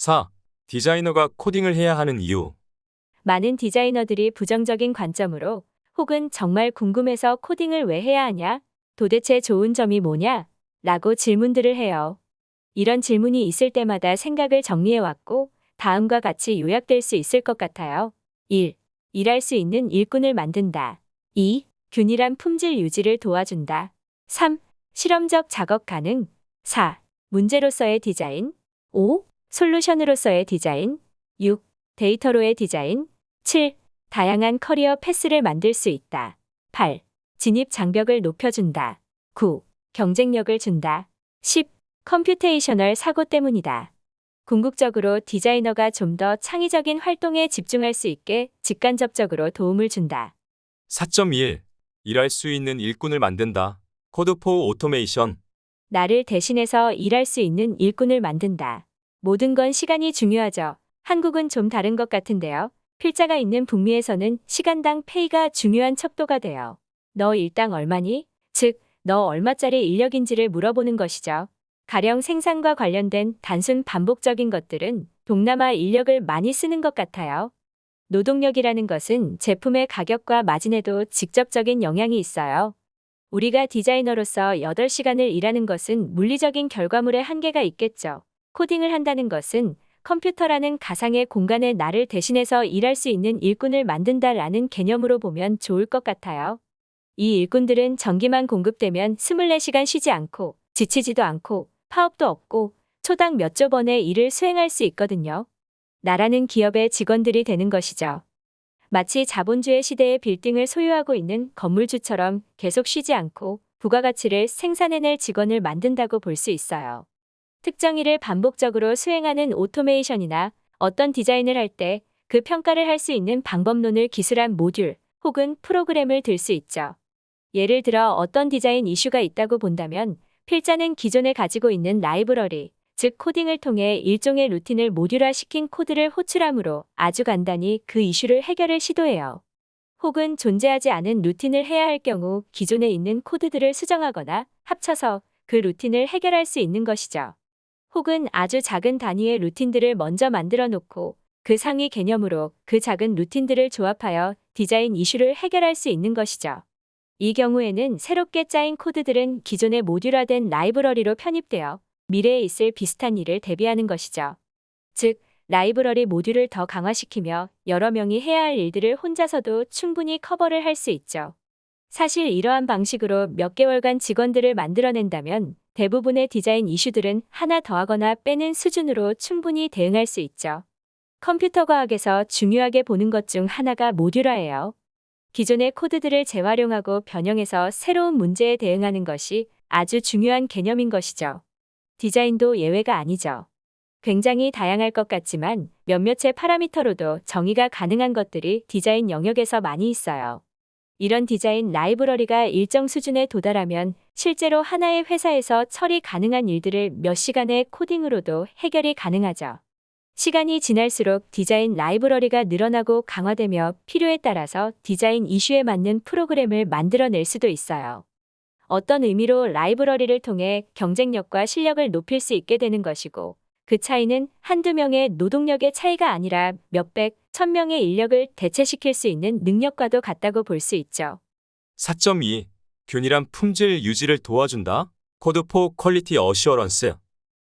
4. 디자이너가 코딩을 해야 하는 이유. 많은 디자이너들이 부정적인 관점으로 혹은 정말 궁금해서 코딩을 왜 해야 하냐? 도대체 좋은 점이 뭐냐? 라고 질문들을 해요. 이런 질문이 있을 때마다 생각을 정리해왔고 다음과 같이 요약될 수 있을 것 같아요. 1. 일할 수 있는 일꾼을 만든다. 2. 균일한 품질 유지를 도와준다. 3. 실험적 작업 가능. 4. 문제로서의 디자인. 5. 솔루션으로서의 디자인. 6. 데이터로의 디자인. 7. 다양한 career path를 만들 수 있다. 8. 진입 장벽을 높여준다. 9. 경쟁력을 준다. 10. computational 사고 때문이다. 궁극적으로 디자이너가 좀 더 창의적인 활동에 집중할 수 있게 직간접적으로 도움을 준다. 4.1. 일할 수 있는 일꾼을 만든다. code for automation. 나를 대신해서 일할 수 있는 일꾼을 만든다. 모든 건 시간이 중요하죠. 한국은 좀 다른 것 같은데요. 필자가 있는 북미에서는 시간당 페이가 중요한 척도가 돼요. 너 일당 얼마니? 즉, 너 얼마짜리 인력인지를 물어보는 것이죠. 가령 생산과 관련된 단순 반복적인 것들은 동남아 인력을 많이 쓰는 것 같아요. 노동력이라는 것은 제품의 가격과 마진에도 직접적인 영향이 있어요. 우리가 디자이너로서 8시간을 일하는 것은 물리적인 결과물에 한계가 있겠죠. 코딩을 한다는 것은 컴퓨터라는 가상의 공간에 나를 대신해서 일할 수 있는 일꾼을 만든다라는 개념으로 보면 좋을 것 같아요. 이 일꾼들은 전기만 공급되면 24시간 쉬지 않고 지치지도 않고 파업도 없고 초당 몇 조 번의 일을 수행할 수 있거든요. 나라는 기업의 직원들이 되는 것이죠. 마치 자본주의 시대의 빌딩을 소유하고 있는 건물주처럼 계속 쉬지 않고 부가가치를 생산해낼 직원을 만든다고 볼 수 있어요. 특정 일을 반복적으로 수행하는 오토메이션이나 어떤 디자인을 할 때 그 평가를 할 수 있는 방법론을 기술한 모듈 혹은 프로그램을 들 수 있죠. 예를 들어 어떤 디자인 이슈가 있다고 본다면 필자는 기존에 가지고 있는 라이브러리, 즉 코딩을 통해 일종의 루틴을 모듈화 시킨 코드를 호출함으로 아주 간단히 그 이슈를 해결을 시도해요. 혹은 존재하지 않은 루틴을 해야 할 경우 기존에 있는 코드들을 수정하거나 합쳐서 그 루틴을 해결할 수 있는 것이죠. 혹은 아주 작은 단위의 루틴들을 먼저 만들어 놓고 그 상위 개념으로 그 작은 루틴들을 조합하여 디자인 이슈를 해결할 수 있는 것이죠. 이 경우에는 새롭게 짜인 코드들은 기존의 모듈화된 라이브러리로 편입되어 미래에 있을 비슷한 일을 대비하는 것이죠. 즉, 라이브러리 모듈을 더 강화시키며 여러 명이 해야 할 일들을 혼자서도 충분히 커버를 할 수 있죠. 사실 이러한 방식으로 몇 개월간 직원들을 만들어낸다면 대부분의 디자인 이슈들은 하나 더하거나 빼는 수준으로 충분히 대응할 수 있죠. 컴퓨터 과학에서 중요하게 보는 것 중 하나가 모듈화예요. 기존의 코드들을 재활용하고 변형해서 새로운 문제에 대응하는 것이 아주 중요한 개념인 것이죠. 디자인도 예외가 아니죠. 굉장히 다양할 것 같지만 몇몇의 파라미터로도 정의가 가능한 것들이 디자인 영역에서 많이 있어요. 이런 디자인 라이브러리가 일정 수준에 도달하면 실제로 하나의 회사에서 처리 가능한 일들을 몇 시간의 코딩으로도 해결이 가능하죠. 시간이 지날수록 디자인 라이브러리가 늘어나고 강화되며 필요에 따라서 디자인 이슈에 맞는 프로그램을 만들어낼 수도 있어요. 어떤 의미로 라이브러리를 통해 경쟁력과 실력을 높일 수 있게 되는 것이고 그 차이는 한두 명의 노동력의 차이가 아니라 몇백, 천 명의 인력을 대체시킬 수 있는 능력과도 같다고 볼 수 있죠. 4.2. 균일한 품질 유지를 도와준다. code for quality assurance.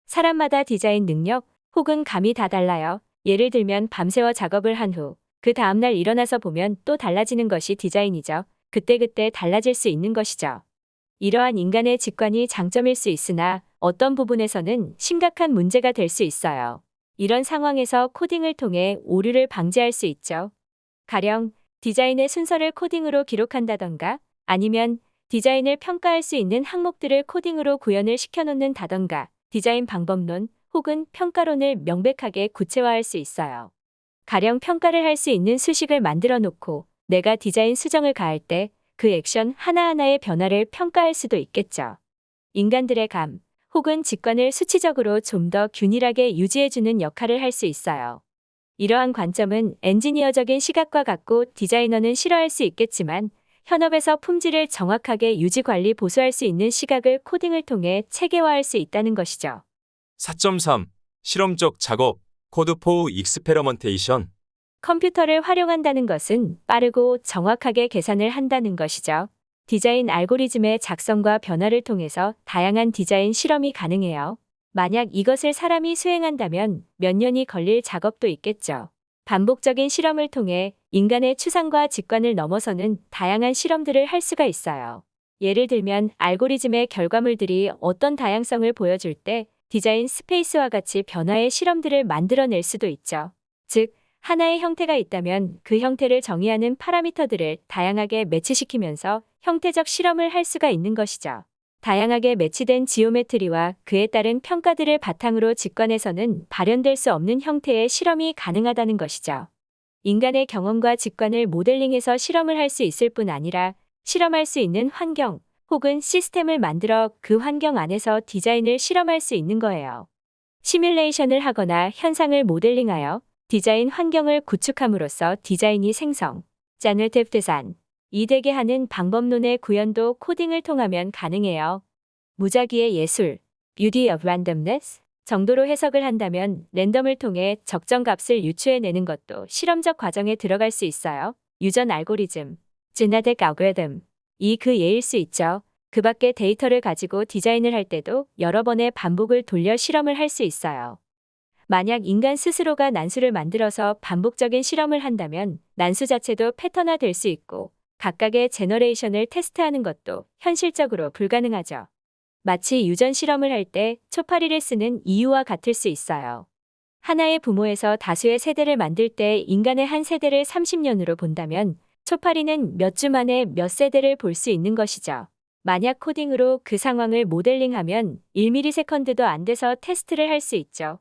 사람마다 디자인 능력 혹은 감이 다 달라요. 예를 들면 밤새워 작업을 한 후 그 다음날 일어나서 보면 또 달라지는 것이 디자인이죠. 그때그때 달라질 수 있는 것이죠. 이러한 인간의 직관이 장점일 수 있으나 어떤 부분에서는 심각한 문제가 될 수 있어요. 이런 상황에서 코딩을 통해 오류를 방지할 수 있죠. 가령 디자인의 순서를 코딩으로 기록한다던가 아니면 디자인을 평가할 수 있는 항목들을 코딩으로 구현을 시켜놓는다던가 디자인 방법론 혹은 평가론을 명백하게 구체화할 수 있어요. 가령 평가를 할 수 있는 수식을 만들어 놓고 내가 디자인 수정을 가할 때 그 액션 하나하나의 변화를 평가할 수도 있겠죠. 인간들의 감 혹은 직관을 수치적으로 좀 더 균일하게 유지해주는 역할을 할 수 있어요. 이러한 관점은 엔지니어적인 시각과 같고 디자이너는 싫어할 수 있겠지만 현업에서 품질을 정확하게 유지 관리 보수할 수 있는 시각을 코딩을 통해 체계화할 수 있다는 것이죠. 4.3. 실험적 작업. code for experimentation. 컴퓨터를 활용한다는 것은 빠르고 정확하게 계산을 한다는 것이죠. 디자인 알고리즘의 작성과 변화를 통해서 다양한 디자인 실험이 가능해요. 만약 이것을 사람이 수행한다면 몇 년이 걸릴 작업도 있겠죠. 반복적인 실험을 통해 인간의 추상과 직관을 넘어서는 다양한 실험들을 할 수가 있어요. 예를 들면 알고리즘의 결과물들이 어떤 다양성을 보여줄 때 design space와 같이 변화의 실험들을 만들어낼 수도 있죠. 즉, 하나의 형태가 있다면 그 형태를 정의하는 파라미터들을 다양하게 매치시키면서 형태적 실험을 할 수가 있는 것이죠. 다양하게 매치된 geometry와 그에 따른 평가들을 바탕으로 직관에서는 발현될 수 없는 형태의 실험이 가능하다는 것이죠. 인간의 경험과 직관을 모델링해서 실험을 할 수 있을 뿐 아니라 실험할 수 있는 환경 혹은 시스템을 만들어 그 환경 안에서 디자인을 실험할 수 있는 거예요. 시뮬레이션을 하거나 현상을 모델링하여 디자인 환경을 구축함으로써 디자인이 생성, 자너티브 디자인, 이되게 하는 방법론의 구현도 코딩을 통하면 가능해요. 무작위의 예술, beauty of randomness 정도로 해석을 한다면 랜덤을 통해 적정 값을 유추해내는 것도 실험적 과정에 들어갈 수 있어요. 유전 알고리즘, genetic algorithm, 이 그 예일 수 있죠. 그 밖에 데이터를 가지고 디자인을 할 때도 여러 번의 반복을 돌려 실험을 할 수 있어요. 만약 인간 스스로가 난수를 만들어서 반복적인 실험을 한다면 난수 자체도 패턴화 될 수 있고 각각의 generation을 테스트하는 것도 현실적으로 불가능하죠. 마치 유전 실험을 할 때 초파리를 쓰는 이유와 같을 수 있어요. 하나의 부모에서 다수의 세대를 만들 때 인간의 한 세대를 30년으로 본다면 초파리는 몇 주 만에 몇 세대를 볼 수 있는 것이죠. 만약 코딩으로 그 상황을 모델링하면 1ms도 안 돼서 테스트를 할 수 있죠.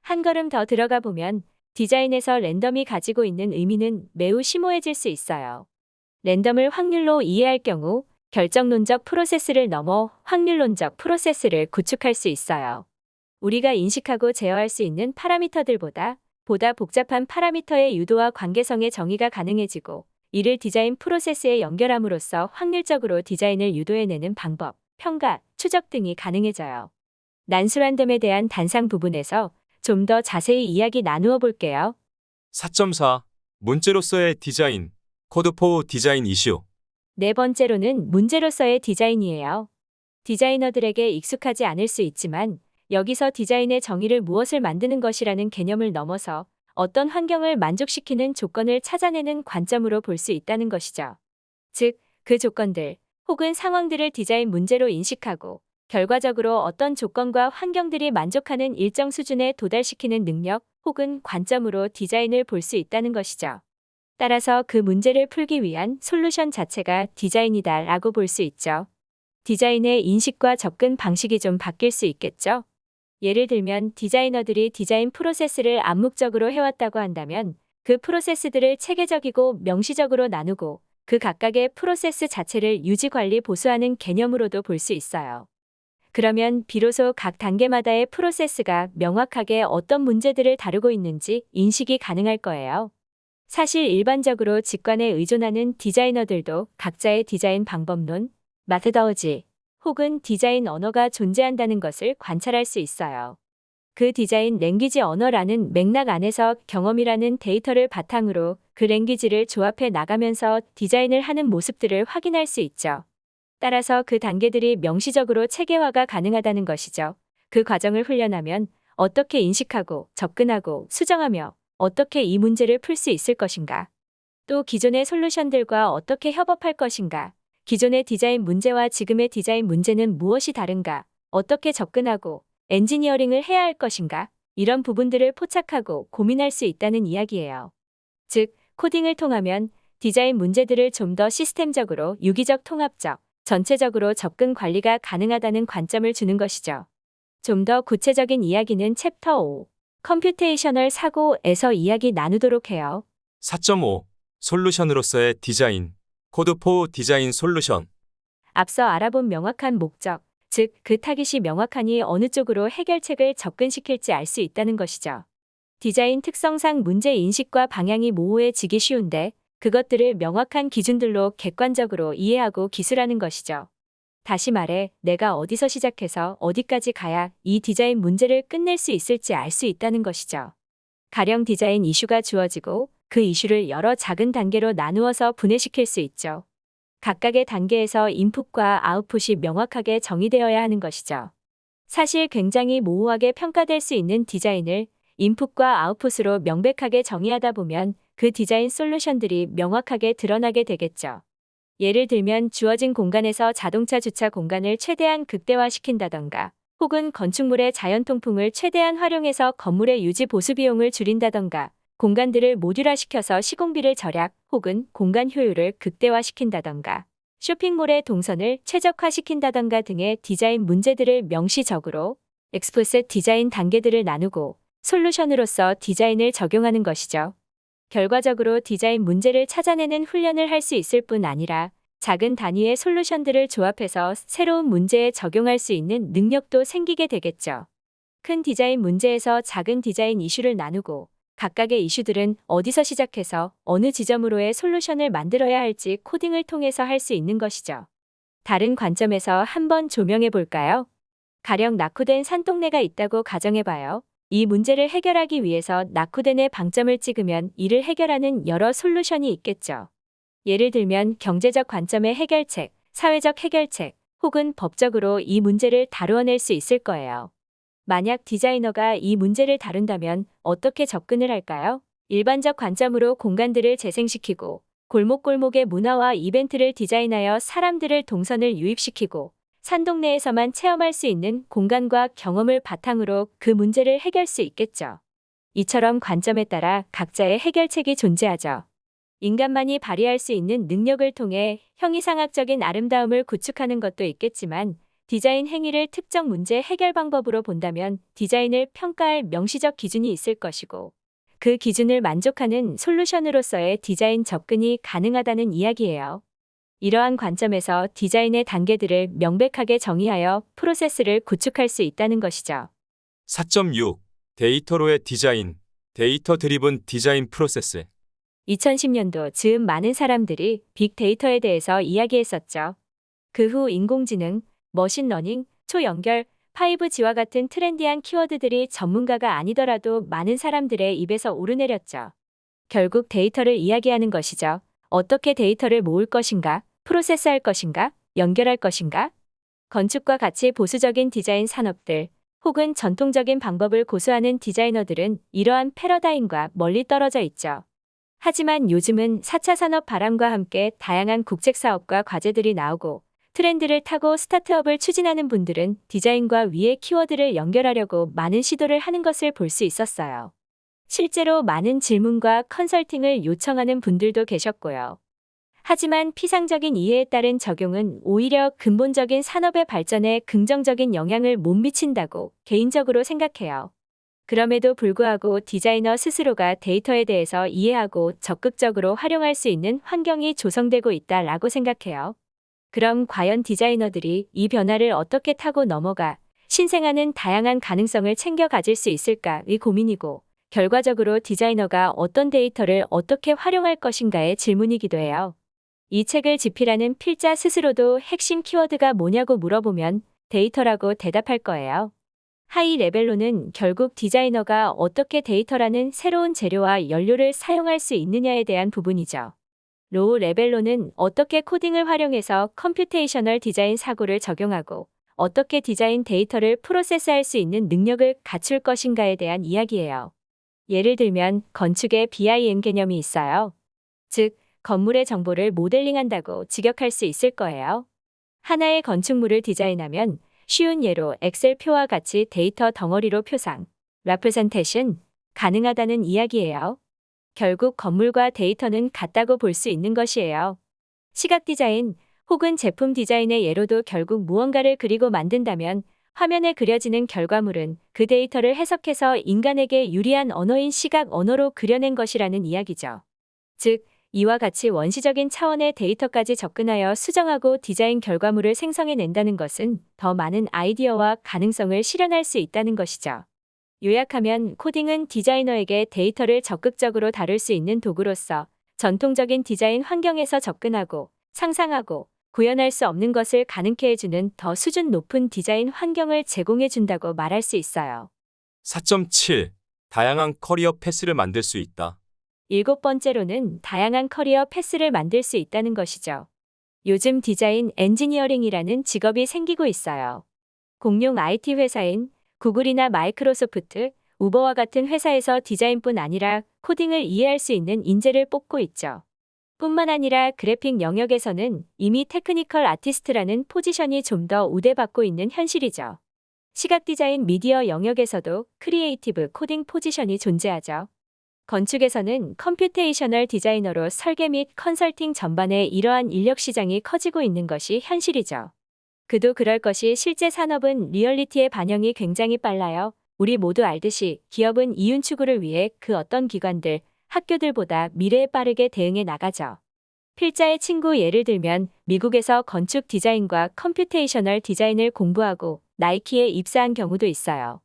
한 걸음 더 들어가 보면 디자인에서 랜덤이 가지고 있는 의미는 매우 심오해질 수 있어요. 랜덤을 확률로 이해할 경우 결정론적 프로세스를 넘어 확률론적 프로세스를 구축할 수 있어요. 우리가 인식하고 제어할 수 있는 파라미터들보다 보다 복잡한 파라미터의 유도와 관계성의 정의가 가능해지고 이를 디자인 프로세스에 연결함으로써 확률적으로 디자인을 유도해내는 방법, 평가, 추적 등이 가능해져요. 랜덤에 대한 단상 부분에서 좀 더 자세히 이야기 나누어 볼게요. 4.4. 문제로서의 디자인. code for design issue. 네 번째로는 문제로서의 디자인이에요. 디자이너들에게 익숙하지 않을 수 있지만 여기서 디자인의 정의를 무엇을 만드는 것이라는 개념을 넘어서 어떤 환경을 만족시키는 조건을 찾아내는 관점으로 볼 수 있다는 것이죠. 즉, 그 조건들 혹은 상황들을 디자인 문제로 인식하고 결과적으로 어떤 조건과 환경들이 만족하는 일정 수준에 도달시키는 능력 혹은 관점으로 디자인을 볼 수 있다는 것이죠. 따라서 그 문제를 풀기 위한 솔루션 자체가 디자인이다 라고 볼 수 있죠. 디자인의 인식과 접근 방식이 좀 바뀔 수 있겠죠. 예를 들면 디자이너들이 디자인 프로세스를 암묵적으로 해왔다고 한다면 그 프로세스들을 체계적이고 명시적으로 나누고 그 각각의 프로세스 자체를 유지 관리 보수하는 개념으로도 볼 수 있어요. 그러면 비로소 각 단계마다의 프로세스가 명확하게 어떤 문제들을 다루고 있는지 인식이 가능할 거예요. 사실 일반적으로 직관에 의존하는 디자이너들도 각자의 디자인 방법론, methodology 혹은 디자인 언어가 존재한다는 것을 관찰할 수 있어요. 그 design language 언어라는 맥락 안에서 경험이라는 데이터를 바탕으로 그 language를 조합해 나가면서 디자인을 하는 모습들을 확인할 수 있죠. 따라서 그 단계들이 명시적으로 체계화가 가능하다는 것이죠. 그 과정을 훈련하면 어떻게 인식하고 접근하고 수정하며 어떻게 이 문제를 풀 수 있을 것인가. 또 기존의 솔루션들과 어떻게 협업할 것인가. 기존의 디자인 문제와 지금의 디자인 문제는 무엇이 다른가. 어떻게 접근하고 엔지니어링을 해야 할 것인가. 이런 부분들을 포착하고 고민할 수 있다는 이야기예요. 즉, 코딩을 통하면 디자인 문제들을 좀 더 시스템적으로 유기적 통합적, 전체적으로 접근 관리가 가능하다는 관점을 주는 것이죠. 좀 더 구체적인 이야기는 챕터 5, computational 사고에서 이야기 나누도록 해요. 4.5. 솔루션으로서의 디자인. Code for Design Solution. 앞서 알아본 명확한 목적, 즉 그 타깃이 명확하니 어느 쪽으로 해결책을 접근시킬지 알 수 있다는 것이죠. 디자인 특성상 문제 인식과 방향이 모호해지기 쉬운데 그것들을 명확한 기준들로 객관적으로 이해하고 기술하는 것이죠. 다시 말해, 내가 어디서 시작해서 어디까지 가야 이 디자인 문제를 끝낼 수 있을지 알 수 있다는 것이죠. 가령 디자인 이슈가 주어지고 그 이슈를 여러 작은 단계로 나누어서 분해시킬 수 있죠. 각각의 단계에서 인풋과 아웃풋이 명확하게 정의되어야 하는 것이죠. 사실 굉장히 모호하게 평가될 수 있는 디자인을 인풋과 아웃풋으로 명백하게 정의하다 보면 그 디자인 솔루션들이 명확하게 드러나게 되겠죠. 예를 들면 주어진 공간에서 자동차 주차 공간을 최대한 극대화시킨다던가 혹은 건축물의 자연 통풍을 최대한 활용해서 건물의 유지 보수 비용을 줄인다던가 공간들을 모듈화시켜서 시공비를 절약 혹은 공간 효율을 극대화시킨다던가 쇼핑몰의 동선을 최적화시킨다던가 등의 디자인 문제들을 명시적으로 엑스프셋 디자인 단계들을 나누고 솔루션으로서 디자인을 적용하는 것이죠. 결과적으로 디자인 문제를 찾아내는 훈련을 할 수 있을 뿐 아니라 작은 단위의 솔루션들을 조합해서 새로운 문제에 적용할 수 있는 능력도 생기게 되겠죠. 큰 디자인 문제에서 작은 디자인 이슈를 나누고 각각의 이슈들은 어디서 시작해서 어느 지점으로의 솔루션을 만들어야 할지 코딩을 통해서 할 수 있는 것이죠. 다른 관점에서 한번 조명해 볼까요? 가령 낙후된 산동네가 있다고 가정해 봐요. 이 문제를 해결하기 위해서 낙후된의 방점을 찍으면 이를 해결하는 여러 솔루션이 있겠죠. 예를 들면 경제적 관점의 해결책, 사회적 해결책, 혹은 법적으로 이 문제를 다루어낼 수 있을 거예요. 만약 디자이너가 이 문제를 다룬다면 어떻게 접근을 할까요? 일반적 관점으로 공간들을 재생시키고 골목골목의 문화와 이벤트를 디자인하여 사람들을 동선을 유입시키고 산동네에서만 체험할 수 있는 공간과 경험을 바탕으로 그 문제를 해결 수 있겠죠. 이처럼 관점에 따라 각자의 해결책이 존재하죠. 인간만이 발휘할 수 있는 능력을 통해 형이상학적인 아름다움을 구축하는 것도 있겠지만 디자인 행위를 특정 문제 해결 방법으로 본다면 디자인을 평가할 명시적 기준이 있을 것이고 그 기준을 만족하는 솔루션으로서의 디자인 접근이 가능하다는 이야기예요. 이러한 관점에서 디자인의 단계들을 명백하게 정의하여 프로세스를 구축할 수 있다는 것이죠. 4.6 데이터로의 디자인, Data Driven Design Process. 2010년도 즈음 많은 사람들이 빅데이터에 대해서 이야기했었죠. 그 후 인공지능, 머신러닝, 초연결, 5G와 같은 트렌디한 키워드들이 전문가가 아니더라도 많은 사람들의 입에서 오르내렸죠. 결국 데이터를 이야기하는 것이죠. 어떻게 데이터를 모을 것인가, 프로세스할 것인가, 연결할 것인가? 건축과 같이 보수적인 디자인 산업들, 혹은 전통적인 방법을 고수하는 디자이너들은 이러한 패러다임과 멀리 떨어져 있죠. 하지만 요즘은 4차 산업 바람과 함께 다양한 국책 사업과 과제들이 나오고 트렌드를 타고 스타트업을 추진하는 분들은 디자인과 위의 키워드를 연결하려고 많은 시도를 하는 것을 볼 수 있었어요. 실제로 많은 질문과 컨설팅을 요청하는 분들도 계셨고요. 하지만 피상적인 이해에 따른 적용은 오히려 근본적인 산업의 발전에 긍정적인 영향을 못 미친다고 개인적으로 생각해요. 그럼에도 불구하고 디자이너 스스로가 데이터에 대해서 이해하고 적극적으로 활용할 수 있는 환경이 조성되고 있다라고 생각해요. 그럼 과연 디자이너들이 이 변화를 어떻게 타고 넘어가 신생하는 다양한 가능성을 챙겨 가질 수 있을까의 고민이고 결과적으로 디자이너가 어떤 데이터를 어떻게 활용할 것인가의 질문이기도 해요. 이 책을 집필하는 필자 스스로도 핵심 키워드가 뭐냐고 물어보면 데이터라고 대답할 거예요. high level로는 결국 디자이너가 어떻게 데이터라는 새로운 재료와 연료를 사용할 수 있느냐에 대한 부분이죠. low level로는 어떻게 코딩을 활용해서 computational design 사고를 적용하고 어떻게 디자인 데이터를 프로세스할 수 있는 능력을 갖출 것인가에 대한 이야기예요. 예를 들면 건축에 BIM 개념이 있어요. 즉, 건물의 정보를 모델링한다고 직역할 수 있을 거예요. 하나의 건축물을 디자인하면 쉬운 예로 엑셀 표와 같이 데이터 덩어리로 표상, representation 가능하다는 이야기예요. 결국 건물과 데이터는 같다고 볼 수 있는 것이에요. 시각 디자인 혹은 제품 디자인의 예로도 결국 무언가를 그리고 만든다면 화면에 그려지는 결과물은 그 데이터를 해석해서 인간에게 유리한 언어인 시각 언어로 그려낸 것이라는 이야기죠. 즉, 이와 같이 원시적인 차원의 데이터까지 접근하여 수정하고 디자인 결과물을 생성해낸다는 것은 더 많은 아이디어와 가능성을 실현할 수 있다는 것이죠. 요약하면 코딩은 디자이너에게 데이터를 적극적으로 다룰 수 있는 도구로서 전통적인 디자인 환경에서 접근하고 상상하고 구현할 수 없는 것을 가능케 해주는 더 수준 높은 디자인 환경을 제공해 준다고 말할 수 있어요. 4.7 다양한 career path를 만들 수 있다. 일곱 번째로는 다양한 career path를 만들 수 있다는 것이죠. 요즘 디자인 엔지니어링이라는 직업이 생기고 있어요. 공룡 IT 회사인 구글이나 마이크로소프트, 우버와 같은 회사에서 디자인뿐 아니라 코딩을 이해할 수 있는 인재를 뽑고 있죠. 뿐만 아니라 그래픽 영역에서는 이미 technical artist라는 포지션이 좀 더 우대받고 있는 현실이죠. 시각 디자인 미디어 영역에서도 creative coding 포지션이 존재하죠. 건축에서는 computational designer로 설계 및 컨설팅 전반에 이러한 인력 시장이 커지고 있는 것이 현실이죠. 그도 그럴 것이 실제 산업은 리얼리티의 반영이 굉장히 빨라요. 우리 모두 알듯이 기업은 이윤 추구를 위해 그 어떤 기관들, 학교들보다 미래에 빠르게 대응해 나가죠. 필자의 친구 예를 들면 미국에서 건축 디자인과 computational design을 공부하고 나이키에 입사한 경우도 있어요.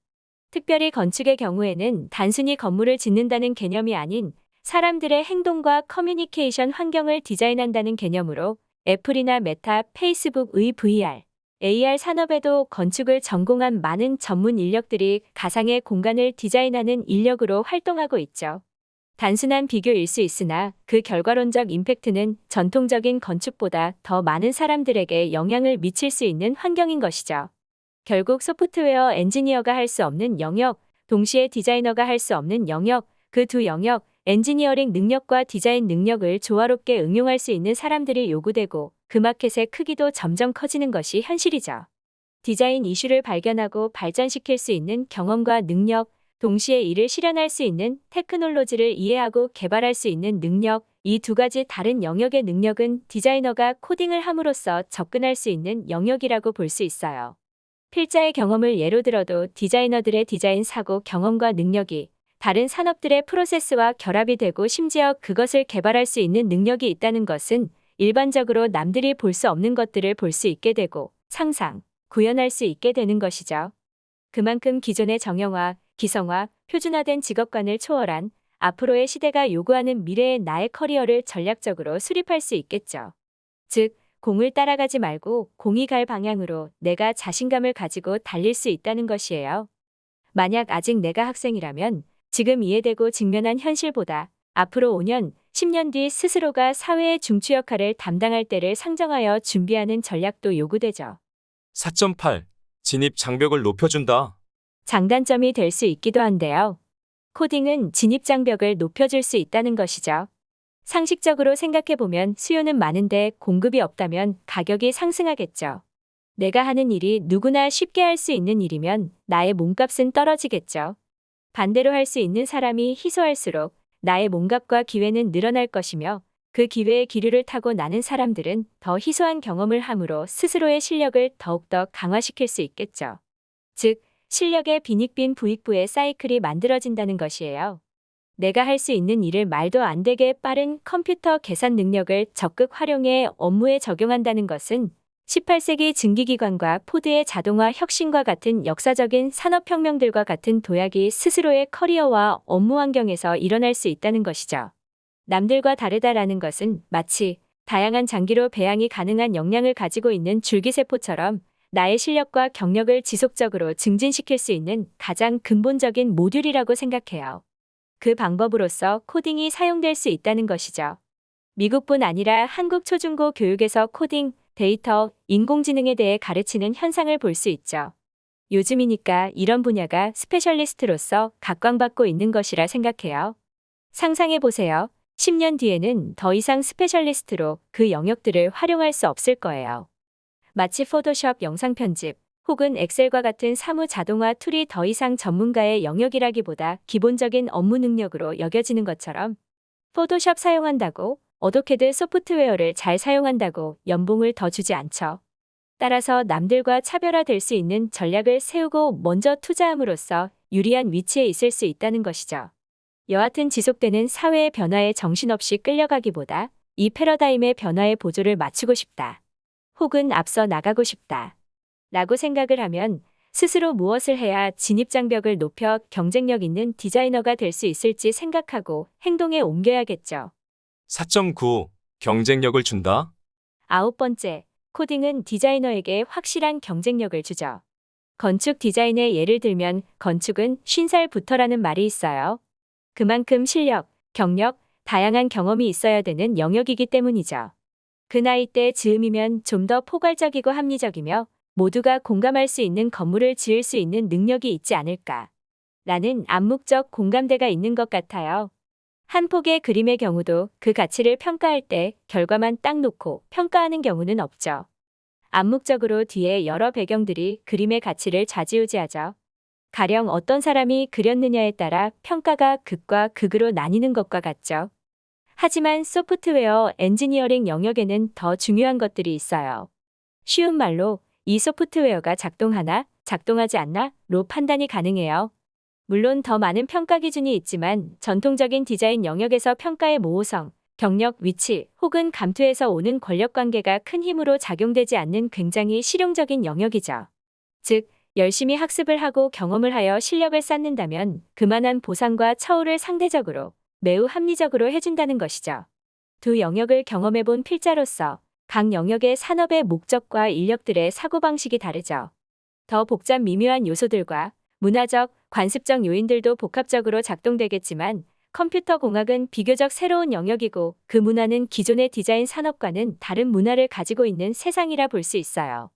특별히 건축의 경우에는 단순히 건물을 짓는다는 개념이 아닌 사람들의 행동과 커뮤니케이션 환경을 디자인한다는 개념으로 애플이나 메타, 페이스북의 VR, AR 산업에도 건축을 전공한 많은 전문 인력들이 가상의 공간을 디자인하는 인력으로 활동하고 있죠. 단순한 비교일 수 있으나 그 결과론적 임팩트는 전통적인 건축보다 더 많은 사람들에게 영향을 미칠 수 있는 환경인 것이죠. 결국 소프트웨어 엔지니어가 할 수 없는 영역, 동시에 디자이너가 할 수 없는 영역, 그 두 영역, 엔지니어링 능력과 디자인 능력을 조화롭게 응용할 수 있는 사람들이 요구되고 그 마켓의 크기도 점점 커지는 것이 현실이죠. 디자인 이슈를 발견하고 발전시킬 수 있는 경험과 능력, 동시에 이를 실현할 수 있는 테크놀로지를 이해하고 개발할 수 있는 능력, 이 두 가지 다른 영역의 능력은 디자이너가 코딩을 함으로써 접근할 수 있는 영역이라고 볼 수 있어요. 필자의 경험을 예로 들어도 디자이너들의 디자인 사고 경험과 능력이 다른 산업들의 프로세스와 결합이 되고 심지어 그것을 개발할 수 있는 능력이 있다는 것은 일반적으로 남들이 볼 수 없는 것들을 볼 수 있게 되고 상상, 구현할 수 있게 되는 것이죠. 그만큼 기존의 정형화, 기성화, 표준화된 직업관을 초월한 앞으로의 시대가 요구하는 미래의 나의 커리어를 전략적으로 수립할 수 있겠죠. 즉, 공을 따라가지 말고 공이 갈 방향으로 내가 자신감을 가지고 달릴 수 있다는 것이에요. 만약 아직 내가 학생이라면 지금 이해되고 직면한 현실보다 앞으로 5년, 10년 뒤 스스로가 사회의 중추 역할을 담당할 때를 상정하여 준비하는 전략도 요구되죠. 4.8. 진입 장벽을 높여준다. 장단점이 될 수 있기도 한데요. 코딩은 진입 장벽을 높여줄 수 있다는 것이죠. 상식적으로 생각해보면 수요는 많은데 공급이 없다면 가격이 상승하겠죠. 내가 하는 일이 누구나 쉽게 할 수 있는 일이면 나의 몸값은 떨어지겠죠. 반대로 할 수 있는 사람이 희소할수록 나의 몸값과 기회는 늘어날 것이며 그 기회의 기류를 타고 나는 사람들은 더 희소한 경험을 함으로 스스로의 실력을 더욱더 강화시킬 수 있겠죠. 즉, 실력의 빈익빈 부익부의 사이클이 만들어진다는 것이에요. 내가 할 수 있는 일을 말도 안 되게 빠른 컴퓨터 계산 능력을 적극 활용해 업무에 적용한다는 것은 18세기 증기기관과 포드의 자동화 혁신과 같은 역사적인 산업혁명들과 같은 도약이 스스로의 커리어와 업무 환경에서 일어날 수 있다는 것이죠. 남들과 다르다라는 것은 마치 다양한 장기로 배양이 가능한 역량을 가지고 있는 줄기세포처럼 나의 실력과 경력을 지속적으로 증진시킬 수 있는 가장 근본적인 모듈이라고 생각해요. 그 방법으로서 코딩이 사용될 수 있다는 것이죠. 미국뿐 아니라 한국 초중고 교육에서 코딩, 데이터, 인공지능에 대해 가르치는 현상을 볼 수 있죠. 요즘이니까 이런 분야가 스페셜리스트로서 각광받고 있는 것이라 생각해요. 상상해 보세요. 10년 뒤에는 더 이상 스페셜리스트로 그 영역들을 활용할 수 없을 거예요. 마치 포토샵 영상 편집 혹은 엑셀과 같은 사무 자동화 툴이 더 이상 전문가의 영역이라기보다 기본적인 업무 능력으로 여겨지는 것처럼 Photoshop 사용한다고 AutoCAD 소프트웨어를 잘 사용한다고 연봉을 더 주지 않죠. 따라서 남들과 차별화될 수 있는 전략을 세우고 먼저 투자함으로써 유리한 위치에 있을 수 있다는 것이죠. 여하튼 지속되는 사회의 변화에 정신없이 끌려가기보다 이 패러다임의 변화의 보조를 맞추고 싶다. 혹은 앞서 나가고 싶다. 라고 생각을 하면 스스로 무엇을 해야 진입장벽을 높여 경쟁력 있는 디자이너가 될 수 있을지 생각하고 행동에 옮겨야겠죠. 4.9. 경쟁력을 준다. 아홉 번째, 코딩은 디자이너에게 확실한 경쟁력을 주죠. 건축 디자인의 예를 들면 건축은 50살부터라는 말이 있어요. 그만큼 실력, 경력, 다양한 경험이 있어야 되는 영역이기 때문이죠. 그 나이 때 즈음이면 좀 더 포괄적이고 합리적이며 모두가 공감할 수 있는 건물을 지을 수 있는 능력이 있지 않을까. 라는 암묵적 공감대가 있는 것 같아요. 한 폭의 그림의 경우도 그 가치를 평가할 때 결과만 딱 놓고 평가하는 경우는 없죠. 암묵적으로 뒤에 여러 배경들이 그림의 가치를 좌지우지하죠. 가령 어떤 사람이 그렸느냐에 따라 평가가 극과 극으로 나뉘는 것과 같죠. 하지만 소프트웨어 엔지니어링 영역에는 더 중요한 것들이 있어요. 쉬운 말로 이 소프트웨어가 작동하나 작동하지 않나로 판단이 가능해요. 물론 더 많은 평가 기준이 있지만 전통적인 디자인 영역에서 평가의 모호성, 경력, 위치 혹은 감투에서 오는 권력 관계가 큰 힘으로 작용되지 않는 굉장히 실용적인 영역이죠. 즉, 열심히 학습을 하고 경험을 하여 실력을 쌓는다면 그만한 보상과 처우를 상대적으로 매우 합리적으로 해준다는 것이죠. 두 영역을 경험해 본 필자로서 각 영역의 산업의 목적과 인력들의 사고방식이 다르죠. 더 복잡 미묘한 요소들과 문화적, 관습적 요인들도 복합적으로 작동되겠지만 컴퓨터 공학은 비교적 새로운 영역이고 그 문화는 기존의 디자인 산업과는 다른 문화를 가지고 있는 세상이라 볼 수 있어요.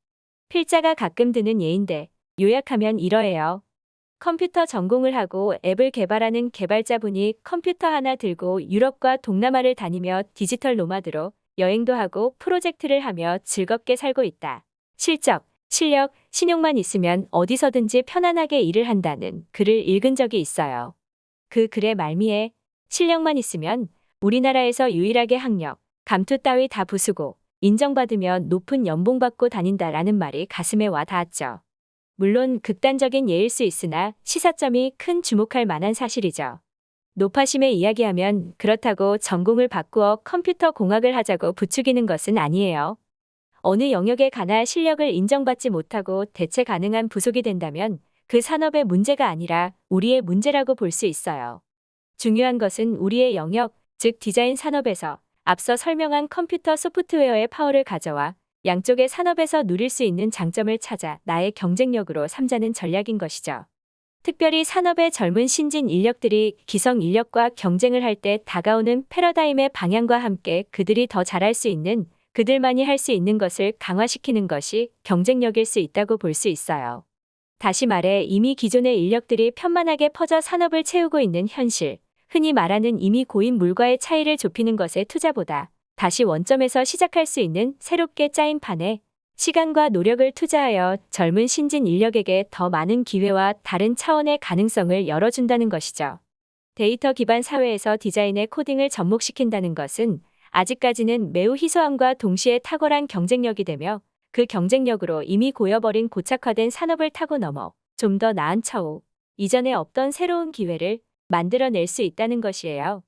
필자가 가끔 드는 예인데 요약하면 이러해요. 컴퓨터 전공을 하고 앱을 개발하는 개발자분이 컴퓨터 하나 들고 유럽과 동남아를 다니며 digital nomad로 여행도 하고 프로젝트를 하며 즐겁게 살고 있다. 실적, 실력, 신용만 있으면 어디서든지 편안하게 일을 한다는 글을 읽은 적이 있어요. 그 글의 말미에 실력만 있으면 우리나라에서 유일하게 학력, 감투 따위 다 부수고 인정받으면 높은 연봉 받고 다닌다라는 말이 가슴에 와 닿았죠. 물론 극단적인 예일 수 있으나 시사점이 큰 주목할 만한 사실이죠. 노파심에 이야기하면 그렇다고 전공을 바꾸어 컴퓨터 공학을 하자고 부추기는 것은 아니에요. 어느 영역에 가나 실력을 인정받지 못하고 대체 가능한 부속이 된다면 그 산업의 문제가 아니라 우리의 문제라고 볼 수 있어요. 중요한 것은 우리의 영역, 즉 디자인 산업에서 앞서 설명한 컴퓨터 소프트웨어의 파워를 가져와 양쪽의 산업에서 누릴 수 있는 장점을 찾아 나의 경쟁력으로 삼자는 전략인 것이죠. 특별히 산업의 젊은 신진 인력들이 기성 인력과 경쟁을 할 때 다가오는 패러다임의 방향과 함께 그들이 더 잘할 수 있는 그들만이 할 수 있는 것을 강화시키는 것이 경쟁력일 수 있다고 볼 수 있어요. 다시 말해 이미 기존의 인력들이 편만하게 퍼져 산업을 채우고 있는 현실, 흔히 말하는 이미 고인 물과의 차이를 좁히는 것에 투자보다 다시 원점에서 시작할 수 있는 새롭게 짜인 판에 시간과 노력을 투자하여 젊은 신진 인력에게 더 많은 기회와 다른 차원의 가능성을 열어준다는 것이죠. 데이터 기반 사회에서 디자인의 코딩을 접목시킨다는 것은 아직까지는 매우 희소함과 동시에 탁월한 경쟁력이 되며 그 경쟁력으로 이미 고여버린 고착화된 산업을 타고 넘어 좀 더 나은 차후, 이전에 없던 새로운 기회를 만들어낼 수 있다는 것이에요.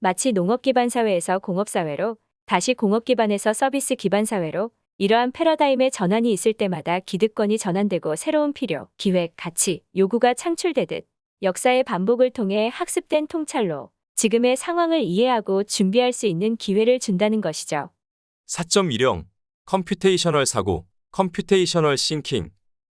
마치 농업 기반 사회에서 공업 사회로, 다시 공업 기반에서 서비스 기반 사회로 이러한 패러다임의 전환이 있을 때마다 기득권이 전환되고 새로운 필요, 기획, 가치, 요구가 창출되듯 역사의 반복을 통해 학습된 통찰로 지금의 상황을 이해하고 준비할 수 있는 기회를 준다는 것이죠. 4.1형 computational 사고, computational thinking.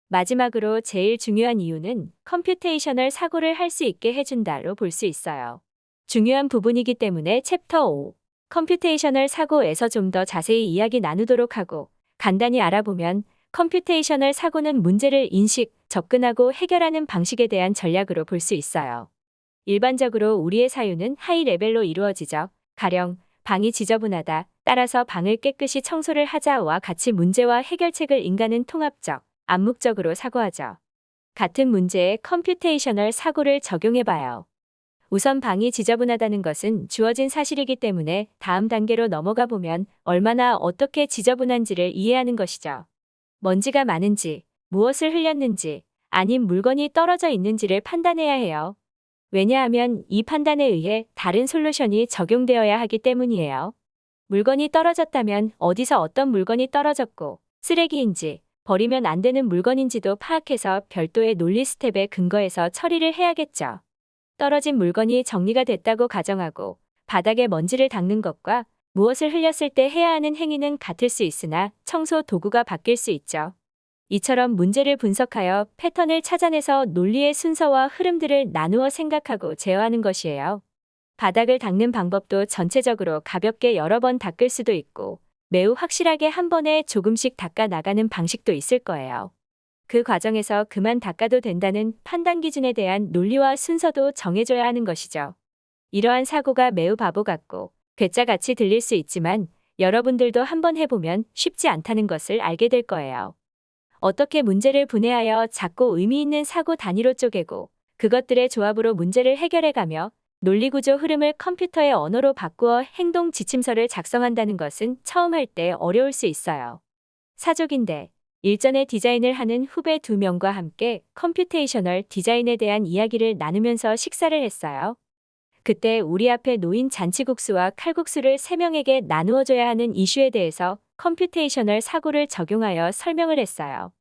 마지막으로 제일 중요한 이유는 computational 사고를 할 수 있게 해준다로 볼 수 있어요. 중요한 부분이기 때문에 챕터 5, computational 사고에서 좀 더 자세히 이야기 나누도록 하고 간단히 알아보면 computational 사고는 문제를 인식, 접근하고 해결하는 방식에 대한 전략으로 볼 수 있어요. 일반적으로 우리의 사유는 high level로 이루어지죠. 가령 방이 지저분하다. 따라서 방을 깨끗이 청소를 하자와 같이 문제와 해결책을 인간은 통합적, 암묵적으로 사고하죠. 같은 문제에 computational 사고를 적용해봐요. 우선 방이 지저분하다는 것은 주어진 사실이기 때문에 다음 단계로 넘어가 보면 얼마나 어떻게 지저분한지를 이해하는 것이죠. 먼지가 많은지, 무엇을 흘렸는지, 아님 물건이 떨어져 있는지를 판단해야 해요. 왜냐하면 이 판단에 의해 다른 솔루션이 적용되어야 하기 때문이에요. 물건이 떨어졌다면 어디서 어떤 물건이 떨어졌고 쓰레기인지 버리면 안 되는 물건인지도 파악해서 별도의 논리 스텝에 근거해서 처리를 해야겠죠. 떨어진 물건이 정리가 됐다고 가정하고 바닥에 먼지를 닦는 것과 무엇을 흘렸을 때 해야 하는 행위는 같을 수 있으나 청소 도구가 바뀔 수 있죠. 이처럼 문제를 분석하여 패턴을 찾아내서 논리의 순서와 흐름들을 나누어 생각하고 제어하는 것이에요. 바닥을 닦는 방법도 전체적으로 가볍게 여러 번 닦을 수도 있고 매우 확실하게 한 번에 조금씩 닦아 나가는 방식도 있을 거예요. 그 과정에서 그만 닦아도 된다는 판단 기준에 대한 논리와 순서도 정해줘야 하는 것이죠. 이러한 사고가 매우 바보 같고 괴짜같이 들릴 수 있지만 여러분들도 한번 해보면 쉽지 않다는 것을 알게 될 거예요. 어떻게 문제를 분해하여 작고 의미 있는 사고 단위로 쪼개고 그것들의 조합으로 문제를 해결해가며 논리구조 흐름을 컴퓨터의 언어로 바꾸어 행동 지침서를 작성한다는 것은 처음 할 때 어려울 수 있어요. 사족인데 일전에 디자인을 하는 후배 두 명과 함께 computational 디자인에 대한 이야기를 나누면서 식사를 했어요. 그때 우리 앞에 놓인 잔치국수와 칼국수를 세 명에게 나누어줘야 하는 이슈에 대해서 computational 사고를 적용하여 설명을 했어요.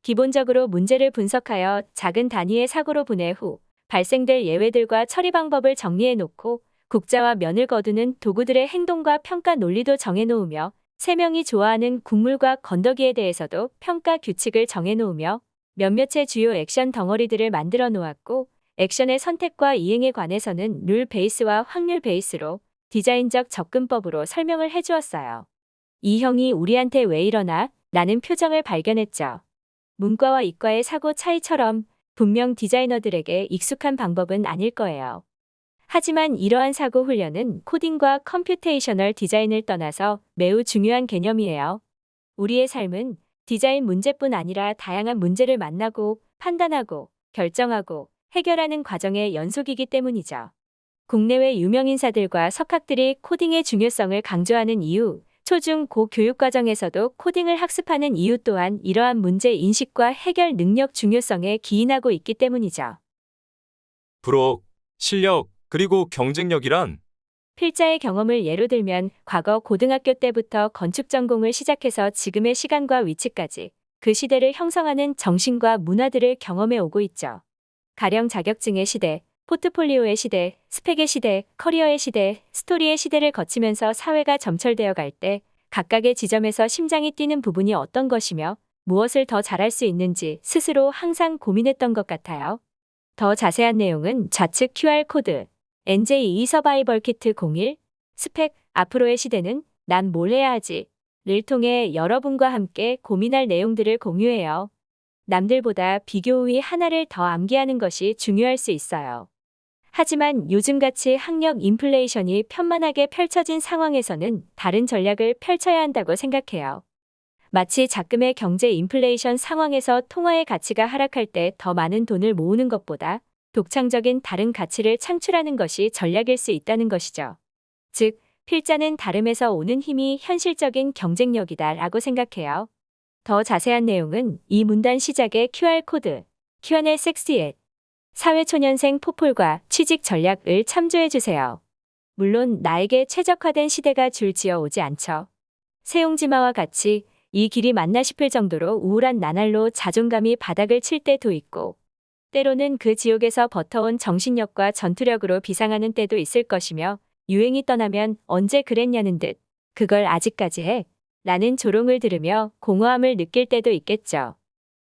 기본적으로 문제를 분석하여 작은 단위의 사고로 분해 후 발생될 예외들과 처리 방법을 정리해 놓고 국자와 면을 거두는 도구들의 행동과 평가 논리도 정해 놓으며 세 명이 좋아하는 국물과 건더기에 대해서도 평가 규칙을 정해 놓으며 몇몇의 주요 액션 덩어리들을 만들어 놓았고 액션의 선택과 이행에 관해서는 rule base와 확률 base로 디자인적 접근법으로 설명을 해주었어요. 이 형이 우리한테 왜 이러나? 라는 표정을 발견했죠. 문과와 이과의 사고 차이처럼 분명 디자이너들에게 익숙한 방법은 아닐 거예요. 하지만 이러한 사고 훈련은 코딩과 computational 디자인을 떠나서 매우 중요한 개념이에요. 우리의 삶은 디자인 문제뿐 아니라 다양한 문제를 만나고 판단하고 결정하고 해결하는 과정의 연속이기 때문이죠. 국내외 유명 인사들과 석학들이 코딩의 중요성을 강조하는 이유, 초중 고 교육 과정에서도 코딩을 학습하는 이유 또한 이러한 문제 인식과 해결 능력 중요성에 기인하고 있기 때문이죠. 부록, 실력, 그리고 경쟁력이란 필자의 경험을 예로 들면 과거 고등학교 때부터 건축 전공을 시작해서 지금의 시간과 위치까지 그 시대를 형성하는 정신과 문화들을 경험해 오고 있죠. 가령 자격증의 시대, 포트폴리오의 시대, 스펙의 시대, 커리어의 시대, 스토리의 시대를 거치면서 사회가 점철되어 갈 때 각각의 지점에서 심장이 뛰는 부분이 어떤 것이며 무엇을 더 잘할 수 있는지 스스로 항상 고민했던 것 같아요. 더 자세한 내용은 좌측 QR코드, NJ2 survival kit 01, 스펙, 앞으로의 시대는 난 뭘 해야 하지? 를 통해 여러분과 함께 고민할 내용들을 공유해요. 남들보다 비교 우위 하나를 더 암기하는 것이 중요할 수 있어요. 하지만 요즘같이 학력 인플레이션이 편만하게 펼쳐진 상황에서는 다른 전략을 펼쳐야 한다고 생각해요. 마치 작금의 경제 인플레이션 상황에서 통화의 가치가 하락할 때 더 많은 돈을 모으는 것보다 독창적인 다른 가치를 창출하는 것이 전략일 수 있다는 것이죠. 즉, 필자는 다름에서 오는 힘이 현실적인 경쟁력이다 라고 생각해요. 더 자세한 내용은 이 문단 시작의 QR코드, Q&A 섹시엣, 사회초년생 포폴과 취직 전략을 참조해주세요. 물론 나에게 최적화된 시대가 줄지어 오지 않죠. 세용지마와 같이 이 길이 맞나 싶을 정도로 우울한 나날로 자존감이 바닥을 칠 때도 있고, 때로는 그 지옥에서 버텨온 정신력과 전투력으로 비상하는 때도 있을 것이며, 유행이 떠나면 언제 그랬냐는 듯, 그걸 아직까지 해. 라는 조롱을 들으며 공허함을 느낄 때도 있겠죠.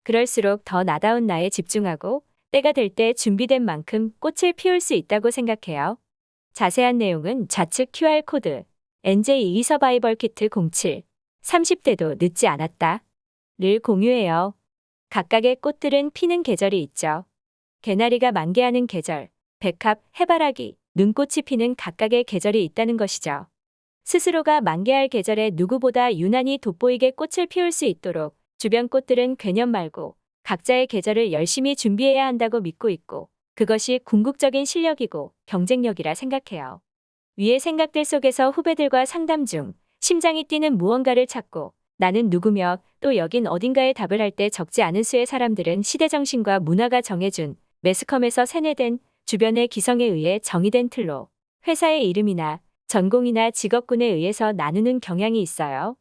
그럴수록 더 나다운 나에 집중하고 때가 될 때 준비된 만큼 꽃을 피울 수 있다고 생각해요. 자세한 내용은 좌측 QR코드, NJ2 서바이벌 키트 07, 30대도 늦지 않았다. 를 공유해요. 각각의 꽃들은 피는 계절이 있죠. 개나리가 만개하는 계절, 백합, 해바라기, 눈꽃이 피는 각각의 계절이 있다는 것이죠. 스스로가 만개할 계절에 누구보다 유난히 돋보이게 꽃을 피울 수 있도록 주변 꽃들은 괴념 말고 각자의 계절을 열심히 준비해야 한다고 믿고 있고 그것이 궁극적인 실력이고 경쟁력이라 생각해요. 위의 생각들 속에서 후배들과 상담 중 심장이 뛰는 무언가를 찾고 나는 누구며 또 여긴 어딘가에 답을 할 때 적지 않은 수의 사람들은 시대정신과 문화가 정해준 매스컴에서 세뇌된 주변의 기성에 의해 정의된 틀로 회사의 이름이나 전공이나 직업군에 의해서 나누는 경향이 있어요.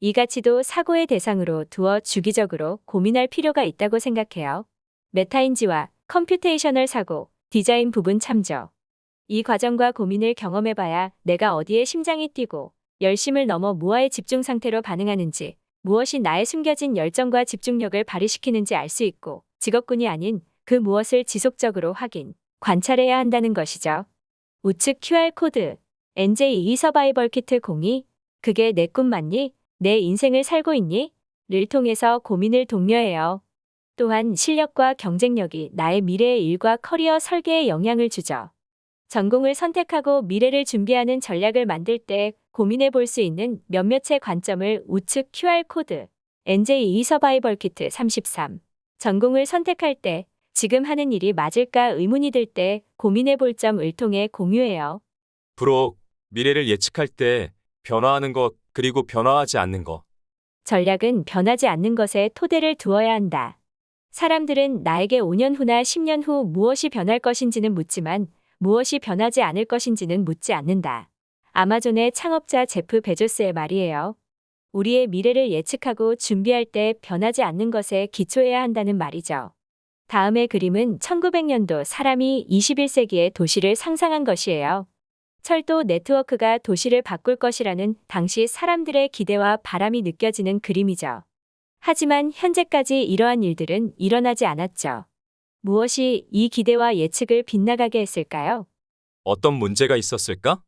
이 가치도 사고의 대상으로 두어 주기적으로 고민할 필요가 있다고 생각해요. 메타인지와 computational 사고, 디자인 부분 참조. 이 과정과 고민을 경험해봐야 내가 어디에 심장이 뛰고 열심을 넘어 무아의 집중 상태로 반응하는지 무엇이 나의 숨겨진 열정과 집중력을 발휘시키는지 알 수 있고 직업군이 아닌 그 무엇을 지속적으로 확인, 관찰해야 한다는 것이죠. 우측 QR코드 NJ2 survival kit 02 그게 내 꿈 맞니? 내 인생을 살고 있니? 를 통해서 고민을 독려해요. 또한 실력과 경쟁력이 나의 미래의 일과 커리어 설계에 영향을 주죠. 전공을 선택하고 미래를 준비하는 전략을 만들 때 고민해 볼 수 있는 몇몇의 관점을 우측 QR코드 NJ2 서바이벌 키트 33 전공을 선택할 때 지금 하는 일이 맞을까 의문이 들 때 고민해 볼 점을 통해 공유해요. 브록, 미래를 예측할 때 변화하는 것, 그리고 변화하지 않는 것. 전략은 변하지 않는 것에 토대를 두어야 한다. 사람들은 나에게 5년 후나 10년 후 무엇이 변할 것인지는 묻지만 무엇이 변하지 않을 것인지는 묻지 않는다. 아마존의 창업자 제프 베조스의 말이에요. 우리의 미래를 예측하고 준비할 때 변하지 않는 것에 기초해야 한다는 말이죠. 다음의 그림은 1900년도 사람이 21세기의 도시를 상상한 것이에요. 철도 네트워크가 도시를 바꿀 것이라는 당시 사람들의 기대와 바람이 느껴지는 그림이죠. 하지만 현재까지 이러한 일들은 일어나지 않았죠. 무엇이 이 기대와 예측을 빗나가게 했을까요? 어떤 문제가 있었을까?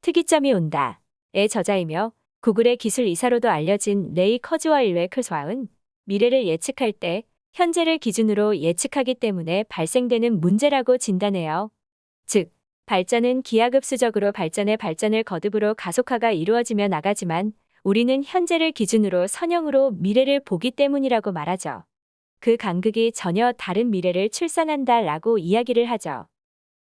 특이점이 온다. 의 저자이며 구글의 기술 이사로도 알려진 레이 커즈와일웨 클스와은 미래를 예측할 때 현재를 기준으로 예측하기 때문에 발생되는 문제라고 진단해요. 즉, 발전은 기하급수적으로 발전의 발전을 거듭으로 가속화가 이루어지며 나가지만 우리는 현재를 기준으로 선형으로 미래를 보기 때문이라고 말하죠. 그 간극이 전혀 다른 미래를 출산한다 라고 이야기를 하죠.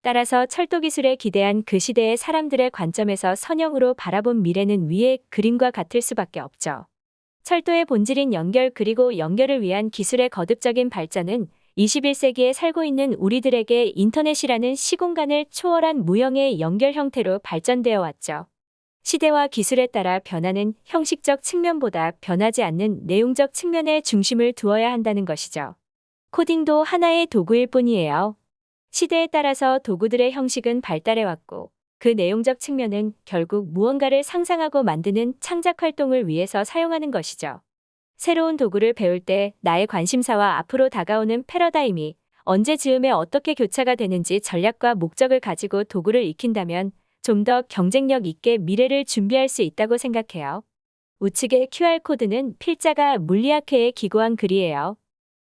따라서 철도 기술에 기대한 그 시대의 사람들의 관점에서 선형으로 바라본 미래는 위의 그림과 같을 수밖에 없죠. 철도의 본질인 연결 그리고 연결을 위한 기술의 거듭적인 발전은 21세기에 살고 있는 우리들에게 인터넷이라는 시공간을 초월한 무형의 연결 형태로 발전되어 왔죠. 시대와 기술에 따라 변하는 형식적 측면보다 변하지 않는 내용적 측면에 중심을 두어야 한다는 것이죠. 코딩도 하나의 도구일 뿐이에요. 시대에 따라서 도구들의 형식은 발달해왔고 그 내용적 측면은 결국 무언가를 상상하고 만드는 창작 활동을 위해서 사용하는 것이죠. 새로운 도구를 배울 때 나의 관심사와 앞으로 다가오는 패러다임이 언제 즈음에 어떻게 교차가 되는지 전략과 목적을 가지고 도구를 익힌다면 좀 더 경쟁력 있게 미래를 준비할 수 있다고 생각해요. 우측의 QR코드는 필자가 물리학회에 기고한 글이에요.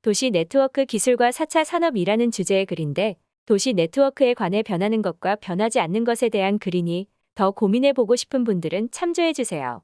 도시 네트워크 기술과 4차 산업이라는 주제의 글인데 도시 네트워크에 관해 변하는 것과 변하지 않는 것에 대한 글이니 더 고민해 보고 싶은 분들은 참조해 주세요.